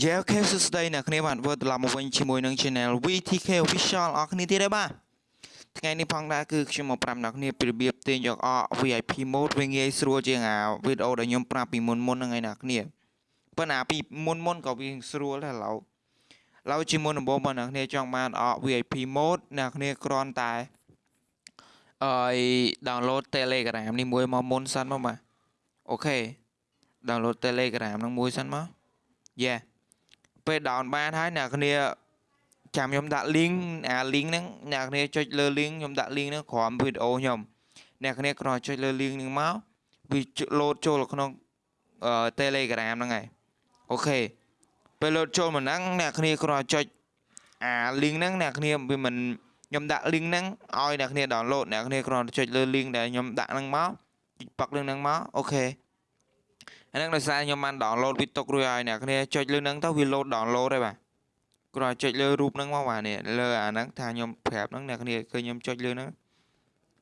យេអូខេសួស្តីអ្នកគ្នាបាទវិលត្រឡប់មកវិញជាមួយនឹង Channel VTK Official អរគ្នាទៀតហើយបាទថ្ងៃនេះផងដែរគឺខ្ញុំមកប្រាប់អ្នកគ្នាពីរបៀបទាញយកអ VIP mode វាងាយស្រួលជាងអាវីដេអូដែលខ្ញុំប្រាប់ពីមុនមុនហ្នឹងឯអ្នកគ្នាប៉ុន្តែពីមុនមុនក៏វាស្រួលដែរឡូវឡូវជាមុនដំបូងបងអ្នកគ្នាចង់បានអ VIP mode អ្នកគ្នាគ្រាន់តែអឺ download Telegram នេះមួយមកមុនសិនមកបាទOK download Telegram ហ្នឹងមួយសិនមក Yeah ពេល down បានហើយអ្នកគ្នាចាំខ្ញុំដាក់ link អា link ហ្នឹងអ្នកគ្នាចុចលើ link ខ្ញុំដាក់ link ហ្នឹងក្រោមវីដេអូខ្ញុំអ្នកគ្នាគ្រាន់ចុចលើ link ហ្នឹងមកវា load ចូលក្នុង Telegram ហ្នឹងហើយ OK ពេល load ចូលមកហ្នឹងអ្នកគ្នាគ្រាន់ចុចអា link ហ្នឹងអ្នកគ្នាវាមិនខ្ញុំដាក់ link ហ្នឹងឲ្យអ្នកគ្នា download អ្នកគ្នាគ្រាន់ចុចលើ link ដែលខ្ញុំដាក់ហ្នឹងមកចុចប៉ាក់ link ហ្នឹងមកអូខេ អាហ្នឹងដោយសារខ្ញុំបាន download វាទុករួចហើយអ្នកគ្នាចុចលើហ្នឹងទៅវា load download ហើយបាទគ្រាន់ចុចលើរូបហ្នឹងមកបាទនេះលើអាហ្នឹងថាខ្ញុំប្រាប់ហ្នឹងអ្នកគ្នាឃើញខ្ញុំចុចលើហ្នឹង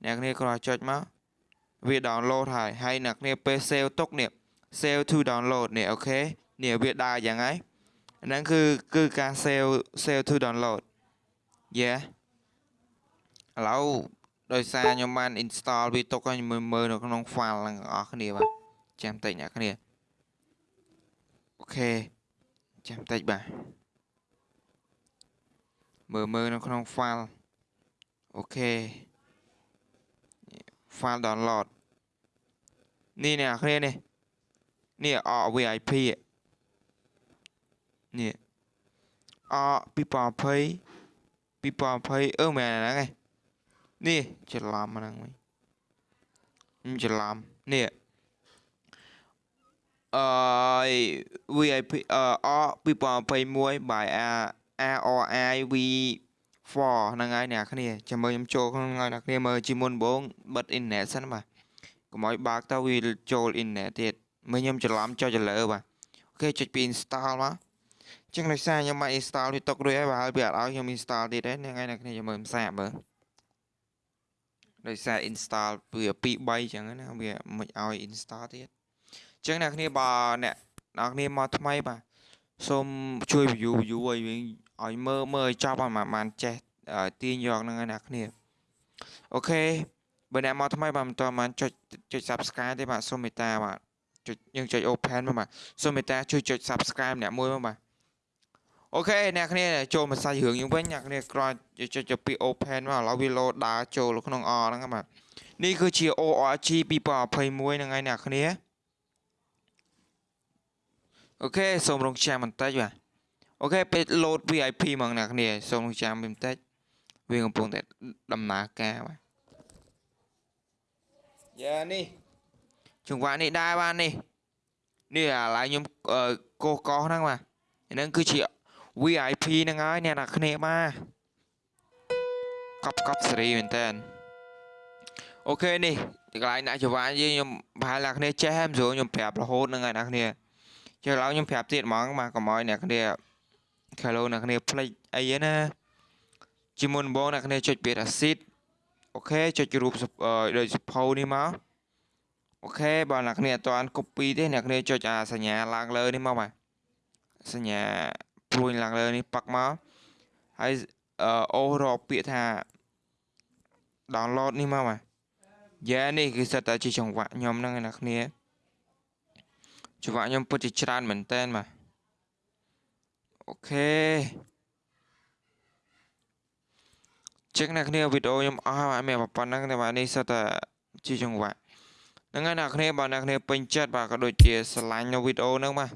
អ្នកគ្នាគ្រាន់ចុចមកវា download ហើយហើយអ្នកគ្នាពេល save ទុកនេះ save to download នេះអូខេនេះវាដើរយ៉ាងហើយហ្នឹងគឺគឺការ save save to download yeah ឥឡូវដោយសារខ្ញុំបាន install វាទុកឲ្យមើលមើលនៅក្នុង file ហ្នឹងបងប្អូនគ្នាបាទ ចាំតិចអ្នកគ្នាអូខេចាំតិចបាទមើលមើលនៅក្នុង file អូខេ file download នេះអ្នកគ្នានេះនេះអ VIP នេះអ2020 2020អឺមែនហ្នឹងឯងនេះច្រឡំហ្នឹងវិញខ្ញុំច្រឡំនេះ អឺ VIP អអ2021 by RRI V4 ហ្នឹងហើយអ្នកគ្នាចាំមើលខ្ញុំចូលក្នុងហើយអ្នកគ្នាមើលជាមុនដំបូងបិទអ៊ីនធឺណិតសិនបាទកុំឲ្យបើកទៅវាចូលអ៊ីនធឺណិតទៀតមើលខ្ញុំច្រឡំចុចទៅលើបាទអូខេចុចពី install មកចឹងដោយសារខ្ញុំបាន install វាຕົករួចហើយបាទហើយវាអត់ឲ្យខ្ញុំ install ទៀតទេហ្នឹងហើយអ្នកគ្នាចាំមើលផ្សាកមើលដោយសារ install វា2 3ចឹងណាវាមិនឲ្យ install ទៀត អញ្ចឹងអ្នកគ្នាបើអ្នកអ្នកគ្នាមកថ្មីបាទសូមជួយ view view ឲ្យវិញឲ្យមើលមើលឲ្យចប់ឲ្យបានចេះទាញយកហ្នឹងហើយអ្នកគ្នាអូខេបើអ្នកមកថ្មីបាទមិនតបានចុចចុច subscribe ទេបាទសូមមេត្តាបាទចុចយើងចុច open មកបាទសូមមេត្តាជួយចុច subscribe អ្នកមួយមកបាទ OK អ្នកគ្នាចូលមកសាច់រឿងយើងវិញអ្នកគ្នាក្រោយចុចពី open មកឥឡូវវា load ដើរចូលក្នុង R ហ្នឹងបាទនេះគឺជា ORG 2021ហ្នឹងហើយអ្នកគ្នា OK សូមរងចាំបន្តិចបាទ OK ពេល load VIP ហ្មងអ្នកគ្នាសូមរងចាំបន្តិចវាកំពុងតែដំណើរការបាទយ៉ានេះចង្វាក់នេះដែរបាទនេះនេះឥឡូវខ្ញុំកោះកោះហ្នឹងបាទហ្នឹងគឺជា VIP ហ្នឹងហើយអ្នកនរគ្នាបាទកប់កប់សេរីមែនតើអូខេនេះទីកន្លែងដាក់ចង្វាក់យើងខ្ញុំប្រហែលអ្នកគ្នាចេះហើយមិនស្រួលខ្ញុំប្រាប់រហូតហ្នឹងហើយអ្នកគ្នា ចុះឡើយខ្ញុំប្រាប់ទៀតហ្មងបាទកុំឲ្យអ្នកគ្នា Hello អ្នកគ្នាភ្លេចអីណាជាមុនដំបូងអ្នកគ្នាចុចពាក្យ acid អូខេចុចរូបដូចសភៅនេះមកអូខេបើអ្នកគ្នាអត់ទាន់ copy ទេអ្នកគ្នាចុចអាសញ្ញាឡើងលើនេះមកបាទសញ្ញាព្រួយឡើងលើនេះប៉ាក់មកហើយអូរកពាក្យថា download នេះមកបាទយ៉ានេះគឺសិតតែជាចង្វាក់ខ្ញុំហ្នឹងអ្នកគ្នា ចង្វាក់ខ្ញុំពិតជាច្រើនមែនតើបាទអូខេចឹងអ្នកគ្នាវីដេអូខ្ញុំអស់ហើយមានប៉ុណ្ណឹងតែបាទនេះសិតតែជាចង្វាក់ហ្នឹងហើយអ្នកគ្នាបើអ្នកគ្នាពេញចិត្តបាទក៏ដូចជាស្រឡាញ់នៅវីដេអូហ្នឹងបាទ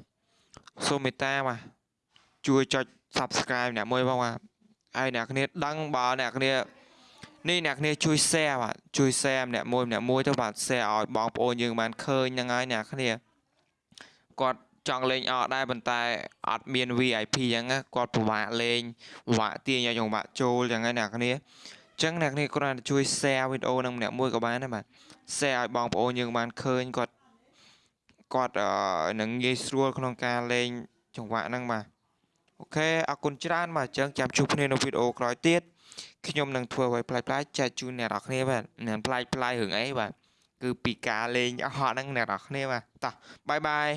សូមមេត្តាបាទជួយចុច Subscribe អ្នកមួយផងបាទហើយអ្នកគ្នាដឹងបើអ្នកគ្នានេះអ្នកគ្នាជួយ share បាទជួយ share ម្នាក់មួយម្នាក់មួយទៅបាទ share ឲ្យបងប្អូនយើងបានឃើញហ្នឹងហើយអ្នកគ្នា គាត់ចង់លេងអត់ដែរប៉ុន្តែអត់មាន VIP អញ្ចឹងគាត់ពិបាកលេងពិបាកទាញឲ្យចង្វាក់ចូលអញ្ចឹងហើយអ្នកគ្នាអញ្ចឹងអ្នកគ្នាគ្រាន់តែជួយ share វីដេអូនឹងម្នាក់មួយក៏បានដែរបាទ share ឲ្យបងប្អូនយើងបានឃើញគាត់គាត់នឹងងាយស្រួលក្នុងការលេងចង្វាក់ហ្នឹងបាទអូខេអរគុណច្រើនបាទអញ្ចឹងចាំជួបគ្នានៅវីដេអូក្រោយទៀតខ្ញុំនឹងធ្វើឲ្យប្លែកៗចែកជូនអ្នកនរគ្នាបាទមិនប្លែកប្លែករឿងអីបាទគឺពីការលេងអស់ហ្នឹងអ្នកនរគ្នាបាទតោះបាយបាយ